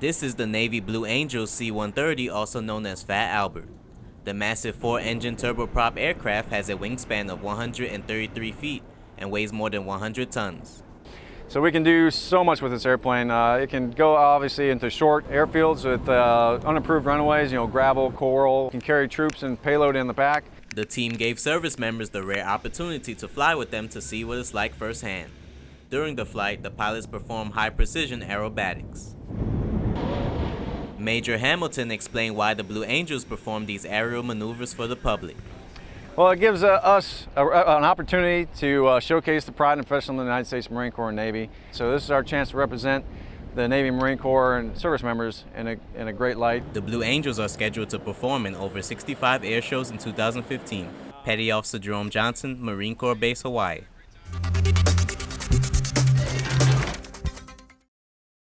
This is the Navy Blue Angel C-130, also known as Fat Albert. The massive four-engine turboprop aircraft has a wingspan of 133 feet and weighs more than 100 tons. So we can do so much with this airplane. Uh, it can go obviously into short airfields with uh, unapproved runways, you know, gravel, coral. It can carry troops and payload in the back. The team gave service members the rare opportunity to fly with them to see what it's like firsthand. During the flight, the pilots performed high-precision aerobatics. Major Hamilton explained why the Blue Angels perform these aerial maneuvers for the public. Well, it gives uh, us a, an opportunity to uh, showcase the pride and professionalism of the United States Marine Corps and Navy. So this is our chance to represent the Navy Marine Corps and service members in a, in a great light. The Blue Angels are scheduled to perform in over 65 air shows in 2015. Petty Officer Jerome Johnson, Marine Corps Base, Hawaii.